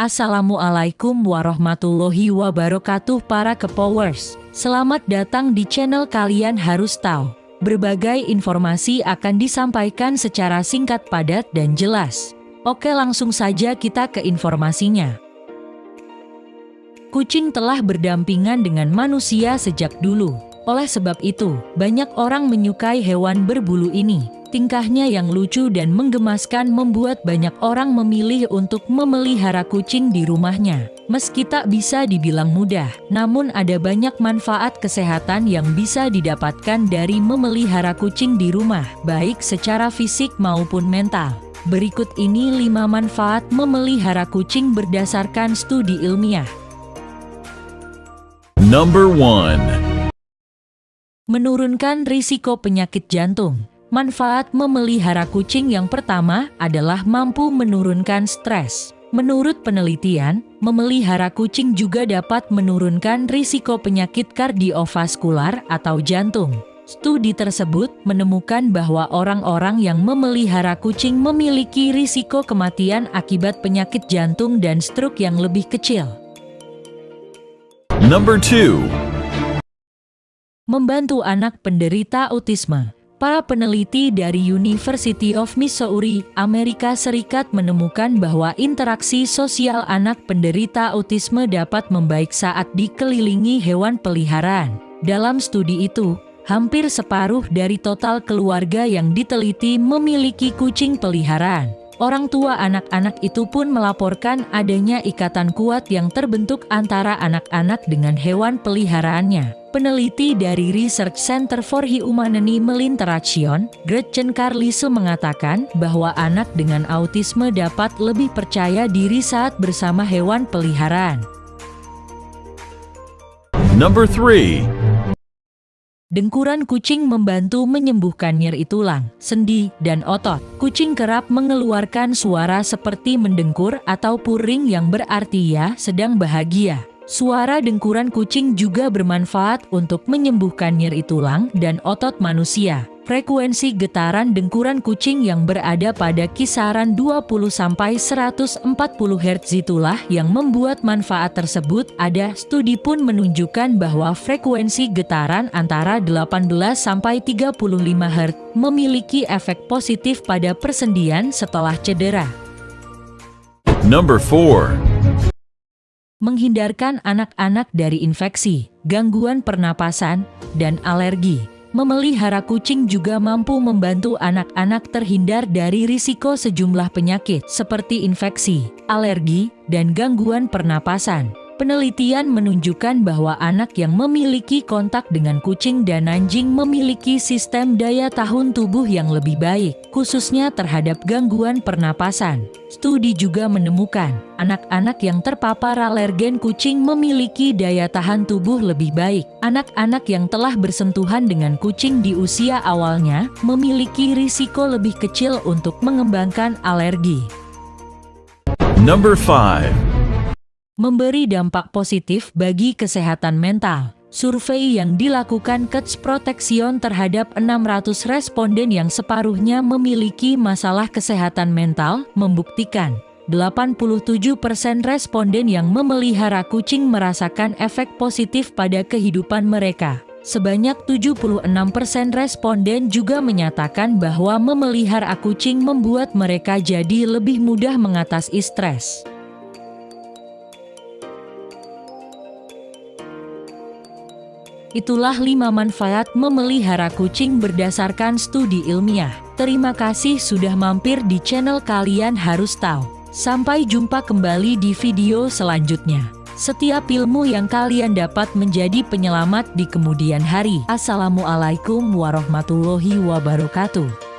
Assalamualaikum warahmatullahi wabarakatuh para kepowers. Selamat datang di channel kalian harus tahu. Berbagai informasi akan disampaikan secara singkat padat dan jelas. Oke langsung saja kita ke informasinya. Kucing telah berdampingan dengan manusia sejak dulu. Oleh sebab itu, banyak orang menyukai hewan berbulu ini. Tingkahnya yang lucu dan menggemaskan membuat banyak orang memilih untuk memelihara kucing di rumahnya. Meski tak bisa dibilang mudah, namun ada banyak manfaat kesehatan yang bisa didapatkan dari memelihara kucing di rumah, baik secara fisik maupun mental. Berikut ini 5 manfaat memelihara kucing berdasarkan studi ilmiah. Number 1. Menurunkan risiko penyakit jantung. Manfaat memelihara kucing yang pertama adalah mampu menurunkan stres. Menurut penelitian, memelihara kucing juga dapat menurunkan risiko penyakit kardiovaskular atau jantung. Studi tersebut menemukan bahwa orang-orang yang memelihara kucing memiliki risiko kematian akibat penyakit jantung dan stroke yang lebih kecil. Number 2. Membantu anak penderita autisme. Para peneliti dari University of Missouri, Amerika Serikat menemukan bahwa interaksi sosial anak penderita autisme dapat membaik saat dikelilingi hewan peliharaan. Dalam studi itu, hampir separuh dari total keluarga yang diteliti memiliki kucing peliharaan. Orang tua anak-anak itu pun melaporkan adanya ikatan kuat yang terbentuk antara anak-anak dengan hewan peliharaannya. Peneliti dari Research Center for Human Animal Interaction, Gretchen Carlise mengatakan bahwa anak dengan autisme dapat lebih percaya diri saat bersama hewan peliharaan. Number 3. Dengkuran kucing membantu menyembuhkan nyeri tulang, sendi, dan otot. Kucing kerap mengeluarkan suara seperti mendengkur atau puring yang berarti ya sedang bahagia. Suara dengkuran kucing juga bermanfaat untuk menyembuhkan nyeri tulang dan otot manusia. Frekuensi getaran dengkuran kucing yang berada pada kisaran 20-140 Hz itulah yang membuat manfaat tersebut ada. Studi pun menunjukkan bahwa frekuensi getaran antara 18-35 Hz memiliki efek positif pada persendian setelah cedera. Number 4 menghindarkan anak-anak dari infeksi, gangguan pernapasan, dan alergi. Memelihara kucing juga mampu membantu anak-anak terhindar dari risiko sejumlah penyakit seperti infeksi, alergi, dan gangguan pernapasan. Penelitian menunjukkan bahwa anak yang memiliki kontak dengan kucing dan anjing memiliki sistem daya tahan tubuh yang lebih baik, khususnya terhadap gangguan pernapasan. Studi juga menemukan, anak-anak yang terpapar alergen kucing memiliki daya tahan tubuh lebih baik. Anak-anak yang telah bersentuhan dengan kucing di usia awalnya memiliki risiko lebih kecil untuk mengembangkan alergi. Number 5 memberi dampak positif bagi kesehatan mental. Survei yang dilakukan Kets Protection terhadap 600 responden yang separuhnya memiliki masalah kesehatan mental membuktikan 87% responden yang memelihara kucing merasakan efek positif pada kehidupan mereka. Sebanyak 76% responden juga menyatakan bahwa memelihara kucing membuat mereka jadi lebih mudah mengatasi stres. Itulah 5 manfaat memelihara kucing berdasarkan studi ilmiah. Terima kasih sudah mampir di channel kalian harus tahu. Sampai jumpa kembali di video selanjutnya. Setiap ilmu yang kalian dapat menjadi penyelamat di kemudian hari. Assalamualaikum warahmatullahi wabarakatuh.